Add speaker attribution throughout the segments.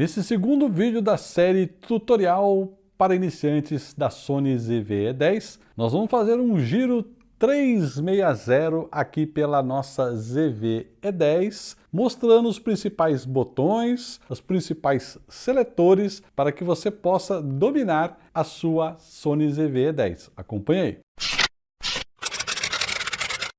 Speaker 1: Nesse segundo vídeo da série tutorial para iniciantes da Sony ZV-E10, nós vamos fazer um giro 360 aqui pela nossa ZV-E10, mostrando os principais botões, os principais seletores para que você possa dominar a sua Sony ZV-E10. Acompanhe aí.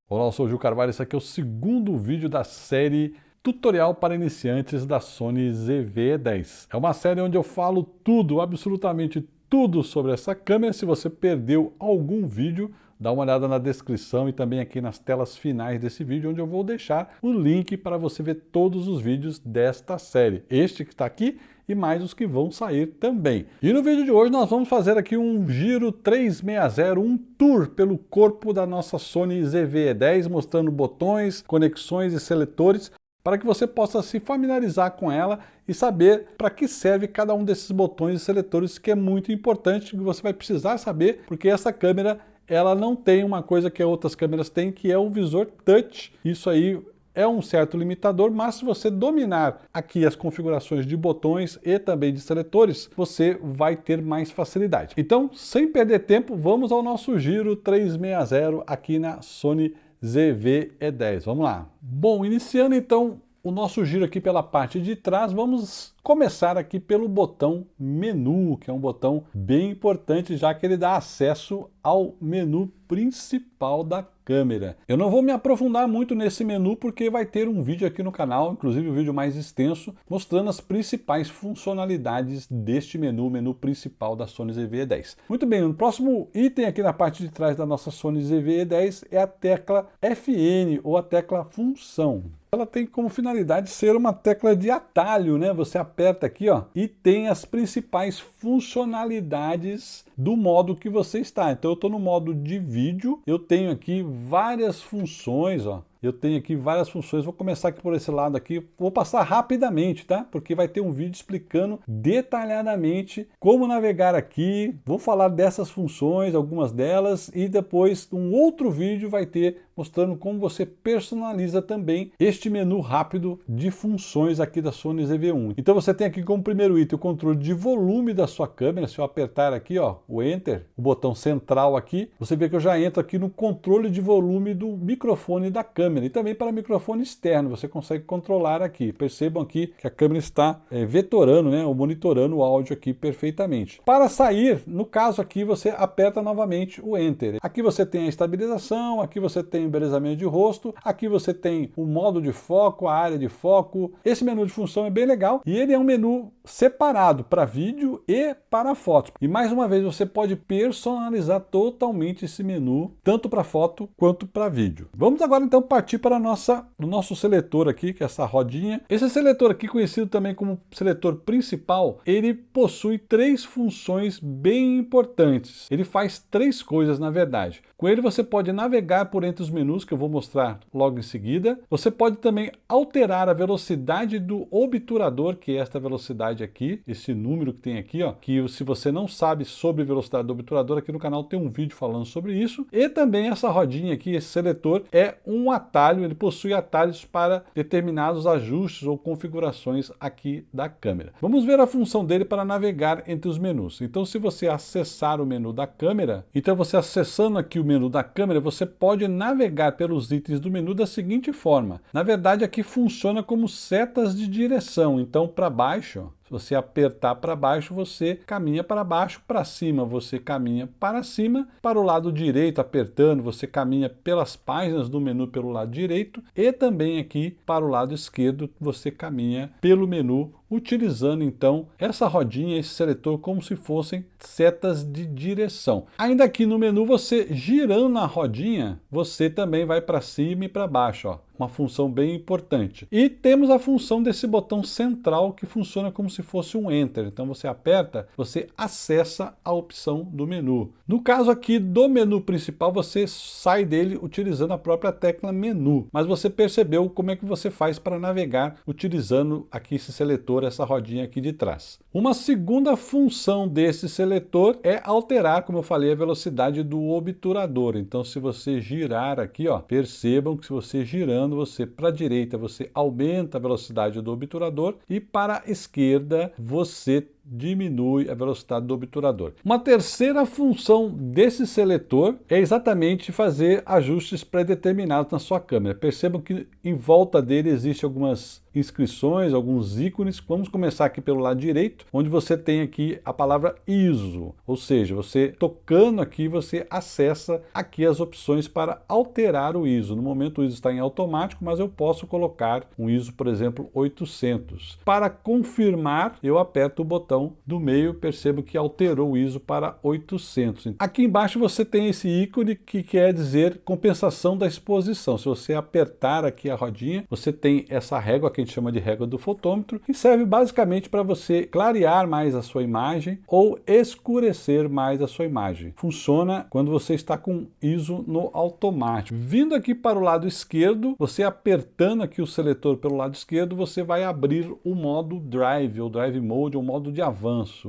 Speaker 1: Olá, eu sou o Gil Carvalho, esse aqui é o segundo vídeo da série Tutorial para iniciantes da Sony ZV-10. É uma série onde eu falo tudo, absolutamente tudo sobre essa câmera. Se você perdeu algum vídeo, dá uma olhada na descrição e também aqui nas telas finais desse vídeo, onde eu vou deixar o link para você ver todos os vídeos desta série. Este que está aqui e mais os que vão sair também. E no vídeo de hoje nós vamos fazer aqui um giro 360, um tour pelo corpo da nossa Sony ZV-E10, mostrando botões, conexões e seletores para que você possa se familiarizar com ela e saber para que serve cada um desses botões e seletores, que é muito importante, que você vai precisar saber, porque essa câmera ela não tem uma coisa que outras câmeras têm, que é o visor touch. Isso aí é um certo limitador, mas se você dominar aqui as configurações de botões e também de seletores, você vai ter mais facilidade. Então, sem perder tempo, vamos ao nosso giro 360 aqui na Sony ZV-E10. Vamos lá. Bom, iniciando então o nosso giro aqui pela parte de trás, vamos começar aqui pelo botão menu, que é um botão bem importante, já que ele dá acesso ao menu principal da câmera. Eu não vou me aprofundar muito nesse menu porque vai ter um vídeo aqui no canal, inclusive um vídeo mais extenso, mostrando as principais funcionalidades deste menu, menu principal da Sony ZV-E10. Muito bem, o próximo item aqui na parte de trás da nossa Sony ZV-E10 é a tecla FN, ou a tecla função ela tem como finalidade ser uma tecla de atalho, né? Você aperta aqui, ó, e tem as principais funcionalidades do modo que você está. Então eu estou no modo de vídeo, eu tenho aqui várias funções, ó, eu tenho aqui várias funções, vou começar aqui por esse lado aqui, vou passar rapidamente, tá? Porque vai ter um vídeo explicando detalhadamente como navegar aqui, vou falar dessas funções, algumas delas, e depois um outro vídeo vai ter mostrando como você personaliza também este menu rápido de funções aqui da Sony ZV-1. Então você tem aqui como primeiro item o controle de volume da sua câmera, se eu apertar aqui ó, o Enter, o botão central aqui, você vê que eu já entro aqui no controle de volume do microfone da câmera e também para microfone externo, você consegue controlar aqui. Percebam aqui que a câmera está é, vetorando, né, ou monitorando o áudio aqui perfeitamente. Para sair, no caso aqui, você aperta novamente o Enter. Aqui você tem a estabilização, aqui você tem embelezamento de rosto, aqui você tem o modo de foco, a área de foco. Esse menu de função é bem legal e ele é um menu separado para vídeo e para fotos. E mais uma vez, você pode personalizar totalmente esse menu, tanto para foto quanto para vídeo. Vamos agora então partir para nossa, o nosso seletor aqui, que é essa rodinha. Esse seletor aqui, conhecido também como seletor principal, ele possui três funções bem importantes. Ele faz três coisas, na verdade. Com ele você pode navegar por entre os menus, que eu vou mostrar logo em seguida. Você pode também alterar a velocidade do obturador, que é esta velocidade aqui, esse número que tem aqui, ó, que se você não sabe sobre velocidade do obturador, aqui no canal tem um vídeo falando sobre isso. E também essa rodinha aqui, esse seletor, é um atalho, ele possui atalhos para determinados ajustes ou configurações aqui da câmera. Vamos ver a função dele para navegar entre os menus. Então se você acessar o menu da câmera, então você acessando aqui o menu da câmera, você pode navegar pelos itens do menu da seguinte forma. Na verdade, aqui funciona como setas de direção. Então, para baixo, se você apertar para baixo, você caminha para baixo, para cima você caminha para cima, para o lado direito, apertando, você caminha pelas páginas do menu pelo lado direito. E também aqui para o lado esquerdo você caminha pelo menu utilizando então essa rodinha, esse seletor como se fossem setas de direção. Ainda aqui no menu você girando a rodinha, você também vai para cima e para baixo, ó uma função bem importante. E temos a função desse botão central que funciona como se fosse um Enter. Então você aperta, você acessa a opção do menu. No caso aqui do menu principal, você sai dele utilizando a própria tecla menu. Mas você percebeu como é que você faz para navegar utilizando aqui esse seletor, essa rodinha aqui de trás. Uma segunda função desse seletor é alterar, como eu falei, a velocidade do obturador. Então se você girar aqui, ó, percebam que se você girando, quando você para a direita você aumenta a velocidade do obturador e para a esquerda você diminui a velocidade do obturador. Uma terceira função desse seletor é exatamente fazer ajustes pré-determinados na sua câmera. Percebam que em volta dele existe algumas inscrições, alguns ícones. Vamos começar aqui pelo lado direito, onde você tem aqui a palavra ISO, ou seja, você tocando aqui, você acessa aqui as opções para alterar o ISO. No momento o ISO está em automático, mas eu posso colocar um ISO, por exemplo, 800. Para confirmar, eu aperto o botão do meio, percebo que alterou o ISO para 800. Aqui embaixo você tem esse ícone que quer dizer compensação da exposição. Se você apertar aqui a rodinha, você tem essa régua que a gente chama de régua do fotômetro, que serve basicamente para você clarear mais a sua imagem ou escurecer mais a sua imagem. Funciona quando você está com ISO no automático. Vindo aqui para o lado esquerdo, você apertando aqui o seletor pelo lado esquerdo, você vai abrir o modo Drive, ou Drive Mode, ou modo de.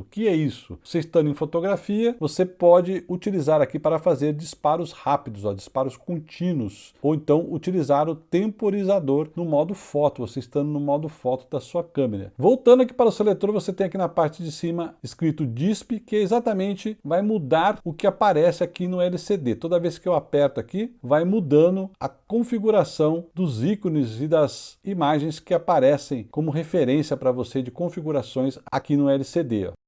Speaker 1: O que é isso? Você estando em fotografia, você pode utilizar aqui para fazer disparos rápidos, ó, disparos contínuos, ou então utilizar o temporizador no modo foto, você estando no modo foto da sua câmera. Voltando aqui para o seletor, você tem aqui na parte de cima escrito DISP, que exatamente vai mudar o que aparece aqui no LCD. Toda vez que eu aperto aqui, vai mudando a configuração dos ícones e das imagens que aparecem como referência para você de configurações aqui no LCD. Ó.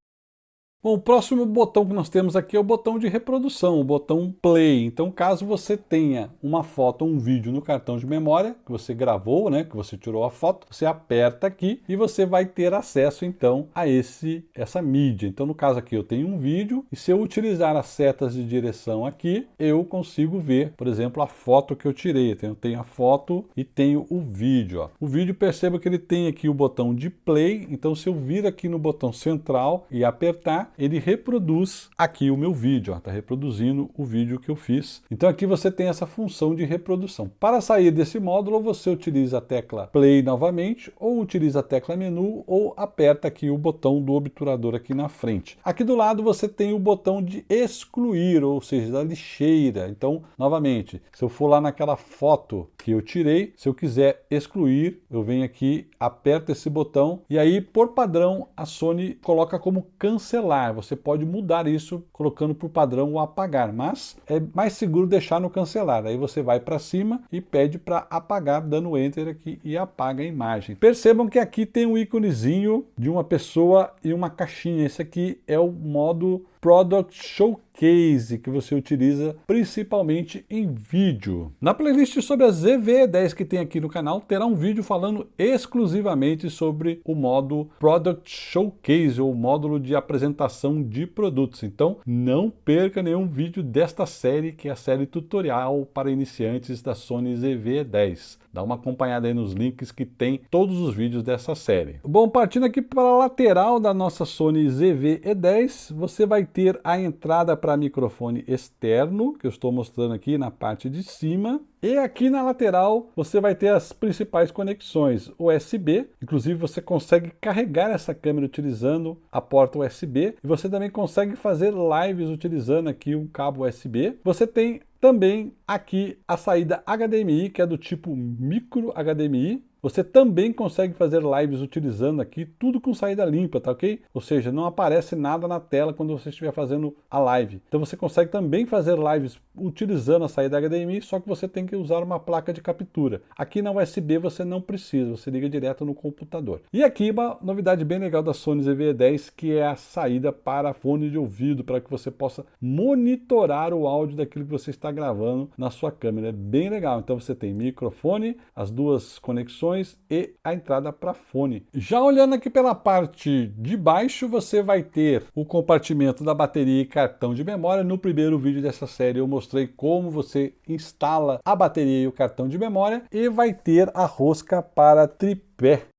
Speaker 1: Bom, o próximo botão que nós temos aqui é o botão de reprodução, o botão play. Então, caso você tenha uma foto ou um vídeo no cartão de memória, que você gravou, né, que você tirou a foto, você aperta aqui e você vai ter acesso, então, a esse, essa mídia. Então, no caso aqui, eu tenho um vídeo e se eu utilizar as setas de direção aqui, eu consigo ver, por exemplo, a foto que eu tirei. Eu tenho a foto e tenho o vídeo. Ó. O vídeo, perceba que ele tem aqui o botão de play, então se eu vir aqui no botão central e apertar, ele reproduz aqui o meu vídeo, está reproduzindo o vídeo que eu fiz. Então aqui você tem essa função de reprodução. Para sair desse módulo, você utiliza a tecla play novamente, ou utiliza a tecla menu, ou aperta aqui o botão do obturador aqui na frente. Aqui do lado você tem o botão de excluir, ou seja, da lixeira. Então, novamente, se eu for lá naquela foto que eu tirei, se eu quiser excluir, eu venho aqui, aperto esse botão, e aí, por padrão, a Sony coloca como cancelar você pode mudar isso colocando por padrão o apagar, mas é mais seguro deixar no cancelar. Aí você vai para cima e pede para apagar, dando enter aqui e apaga a imagem. Percebam que aqui tem um íconezinho de uma pessoa e uma caixinha. Esse aqui é o modo Product Showcase que você utiliza principalmente em vídeo. Na playlist sobre a ZV-10 que tem aqui no canal, terá um vídeo falando exclusivamente sobre o modo Product Showcase, ou módulo de apresentação de produtos. Então, não perca nenhum vídeo desta série, que é a série tutorial para iniciantes da Sony ZV-10. Dá uma acompanhada aí nos links que tem todos os vídeos dessa série. Bom, partindo aqui para a lateral da nossa Sony ZV-E10, você vai ter a entrada para microfone externo, que eu estou mostrando aqui na parte de cima. E aqui na lateral você vai ter as principais conexões USB, inclusive você consegue carregar essa câmera utilizando a porta USB e você também consegue fazer lives utilizando aqui um cabo USB. Você tem também aqui a saída HDMI, que é do tipo micro HDMI, você também consegue fazer lives utilizando aqui tudo com saída limpa, tá ok? Ou seja, não aparece nada na tela quando você estiver fazendo a live. Então você consegue também fazer lives utilizando a saída HDMI, só que você tem que usar uma placa de captura. Aqui na USB você não precisa, você liga direto no computador. E aqui uma novidade bem legal da Sony ZV-10, que é a saída para fone de ouvido, para que você possa monitorar o áudio daquilo que você está gravando na sua câmera. É bem legal. Então você tem microfone, as duas conexões, e a entrada para fone. Já olhando aqui pela parte de baixo, você vai ter o compartimento da bateria e cartão de memória. No primeiro vídeo dessa série eu mostrei como você instala a bateria e o cartão de memória e vai ter a rosca para tripé.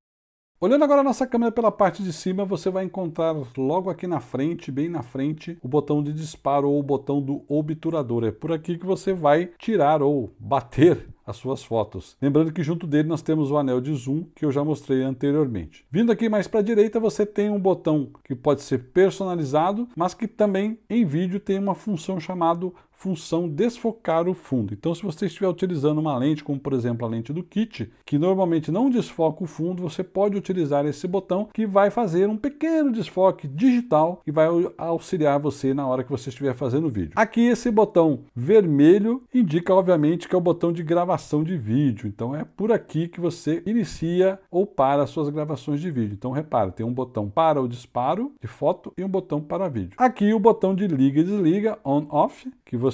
Speaker 1: Olhando agora a nossa câmera pela parte de cima, você vai encontrar logo aqui na frente, bem na frente, o botão de disparo ou o botão do obturador. É por aqui que você vai tirar ou bater as suas fotos. Lembrando que junto dele nós temos o anel de zoom que eu já mostrei anteriormente. Vindo aqui mais para a direita você tem um botão que pode ser personalizado, mas que também em vídeo tem uma função chamada função desfocar o fundo. Então, se você estiver utilizando uma lente, como por exemplo a lente do kit, que normalmente não desfoca o fundo, você pode utilizar esse botão que vai fazer um pequeno desfoque digital e vai auxiliar você na hora que você estiver fazendo o vídeo. Aqui esse botão vermelho indica obviamente que é o botão de gravação de vídeo. Então é por aqui que você inicia ou para as suas gravações de vídeo. Então repara, tem um botão para o disparo de foto e um botão para vídeo. Aqui o botão de liga e desliga, on off, que você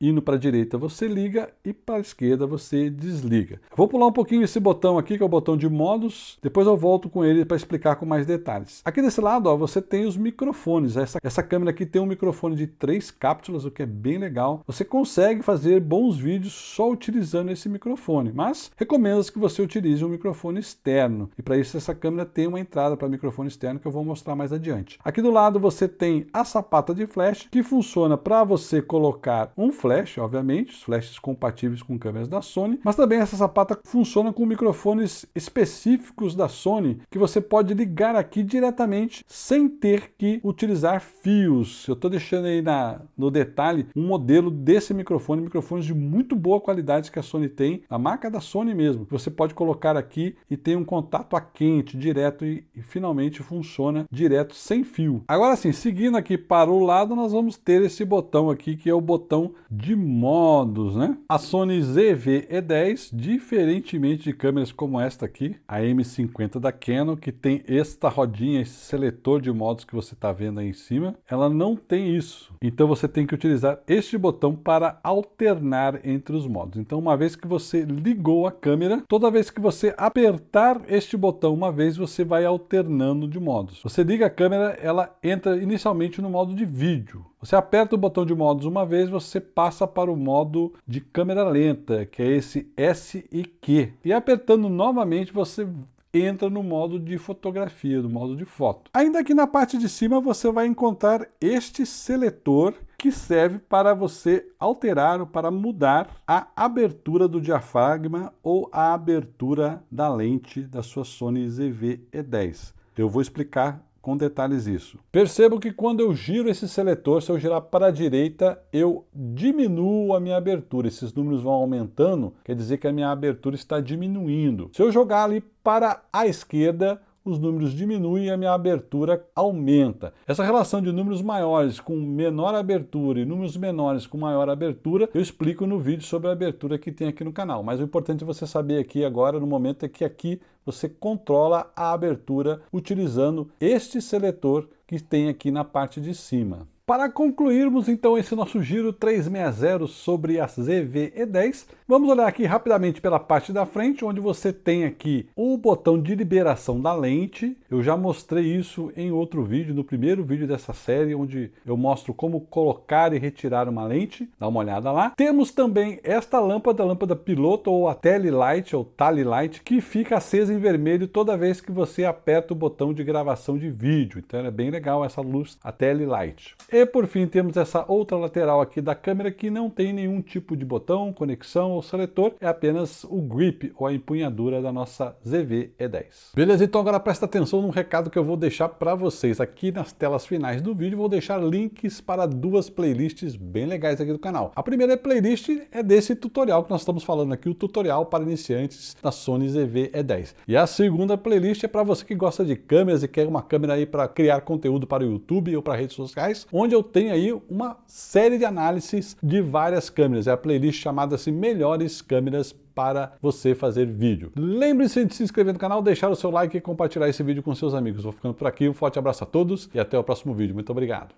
Speaker 1: indo para a direita você liga e para a esquerda você desliga. Vou pular um pouquinho esse botão aqui, que é o botão de modos, depois eu volto com ele para explicar com mais detalhes. Aqui desse lado ó, você tem os microfones, essa, essa câmera aqui tem um microfone de três cápsulas, o que é bem legal. Você consegue fazer bons vídeos só utilizando esse microfone, mas recomendo que você utilize um microfone externo, e para isso essa câmera tem uma entrada para microfone externo que eu vou mostrar mais adiante. Aqui do lado você tem a sapata de flash, que funciona para você colocar um flash, obviamente, flashes compatíveis com câmeras da Sony, mas também essa sapata funciona com microfones específicos da Sony que você pode ligar aqui diretamente sem ter que utilizar fios. Eu estou deixando aí na, no detalhe um modelo desse microfone, microfones de muito boa qualidade que a Sony tem, a marca da Sony mesmo, que você pode colocar aqui e tem um contato a quente, direto e, e finalmente funciona direto sem fio. Agora sim, seguindo aqui para o lado, nós vamos ter esse botão aqui que é o botão de modos, né? A Sony ZV-E10, diferentemente de câmeras como esta aqui, a M50 da Canon, que tem esta rodinha, esse seletor de modos que você está vendo aí em cima, ela não tem isso. Então você tem que utilizar este botão para alternar entre os modos. Então uma vez que você ligou a câmera, toda vez que você apertar este botão uma vez, você vai alternando de modos. Você liga a câmera, ela entra inicialmente no modo de vídeo. Você aperta o botão de modos uma vez, você passa para o modo de câmera lenta, que é esse S e Q. E apertando novamente, você entra no modo de fotografia, no modo de foto. Ainda aqui na parte de cima você vai encontrar este seletor que serve para você alterar ou para mudar a abertura do diafragma ou a abertura da lente da sua Sony ZV-E10. Eu vou explicar com detalhes isso. Percebo que quando eu giro esse seletor, se eu girar para a direita, eu diminuo a minha abertura. Esses números vão aumentando, quer dizer que a minha abertura está diminuindo. Se eu jogar ali para a esquerda, os números diminuem e a minha abertura aumenta. Essa relação de números maiores com menor abertura e números menores com maior abertura, eu explico no vídeo sobre a abertura que tem aqui no canal. Mas o importante você saber aqui agora, no momento, é que aqui você controla a abertura utilizando este seletor que tem aqui na parte de cima. Para concluirmos então esse nosso giro 360 sobre a ZV-E10, vamos olhar aqui rapidamente pela parte da frente, onde você tem aqui o botão de liberação da lente. Eu já mostrei isso em outro vídeo, no primeiro vídeo dessa série, onde eu mostro como colocar e retirar uma lente. Dá uma olhada lá. Temos também esta lâmpada, a lâmpada piloto ou a Tele Light ou Tally Light, que fica acesa em vermelho toda vez que você aperta o botão de gravação de vídeo. Então é bem legal essa luz, a Tele Light. E por fim temos essa outra lateral aqui da câmera que não tem nenhum tipo de botão, conexão ou seletor, é apenas o grip ou a empunhadura da nossa ZV-E10. Beleza, então agora presta atenção num recado que eu vou deixar para vocês. Aqui nas telas finais do vídeo vou deixar links para duas playlists bem legais aqui do canal. A primeira playlist é desse tutorial que nós estamos falando aqui, o tutorial para iniciantes da Sony ZV-E10. E a segunda playlist é para você que gosta de câmeras e quer uma câmera aí para criar conteúdo para o YouTube ou para redes sociais, onde eu tenho aí uma série de análises de várias câmeras. É a playlist chamada assim Melhores Câmeras para você fazer vídeo. Lembre-se de se inscrever no canal, deixar o seu like e compartilhar esse vídeo com seus amigos. Vou ficando por aqui, um forte abraço a todos e até o próximo vídeo. Muito obrigado.